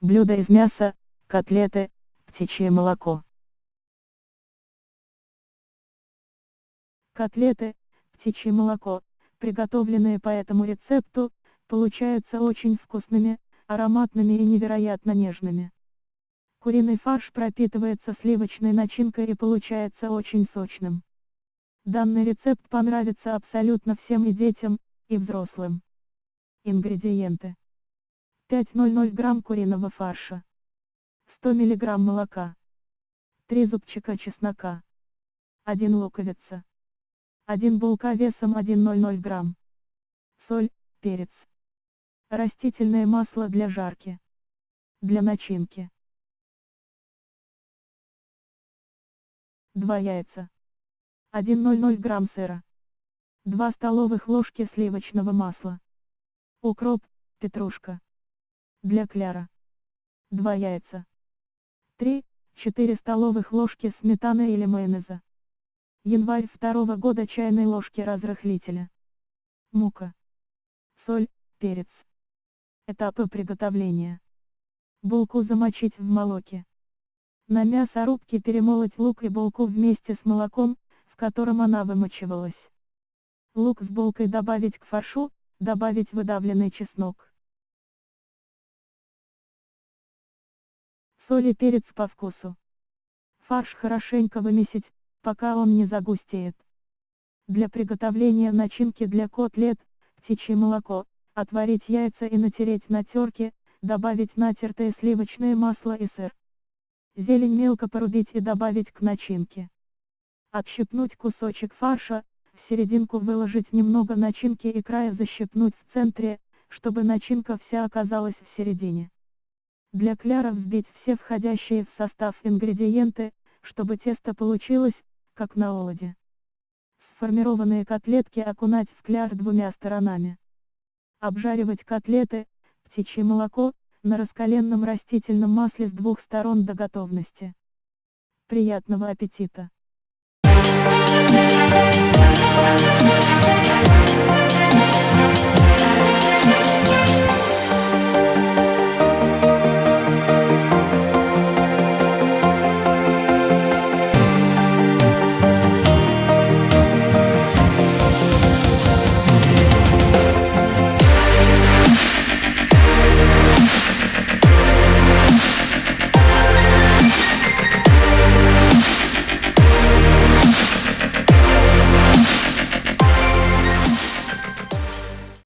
Блюдо из мяса, котлеты, птичье молоко. Котлеты, птичье молоко, приготовленные по этому рецепту, получаются очень вкусными, ароматными и невероятно нежными. Куриный фарш пропитывается сливочной начинкой и получается очень сочным. Данный рецепт понравится абсолютно всем и детям, и взрослым. Ингредиенты. 500 грамм куриного фарша. 100 мг молока. 3 зубчика чеснока. 1 луковица. 1 булка весом 100 грамм. Соль, перец. Растительное масло для жарки. Для начинки. 2 яйца. 1,00 грамм сыра. 2 столовых ложки сливочного масла. Укроп, петрушка. Для кляра. 2 яйца. 3-4 столовых ложки сметаны или майонеза. Январь второго года чайной ложки разрыхлителя. Мука. Соль, перец. Этапы приготовления. Булку замочить в молоке. На мясорубке перемолоть лук и булку вместе с молоком, в котором она вымочивалась. Лук с булкой добавить к фаршу, добавить выдавленный чеснок. Соль и перец по вкусу. Фарш хорошенько вымесить, пока он не загустеет. Для приготовления начинки для котлет, птичье молоко, отварить яйца и натереть на терке, добавить натертое сливочное масло и сыр. Зелень мелко порубить и добавить к начинке. Отщипнуть кусочек фарша, в серединку выложить немного начинки и края защипнуть в центре, чтобы начинка вся оказалась в середине. Для кляра взбить все входящие в состав ингредиенты, чтобы тесто получилось, как на олоде. Сформированные котлетки окунать в кляр двумя сторонами. Обжаривать котлеты, птичье молоко, на раскаленном растительном масле с двух сторон до готовности. Приятного аппетита!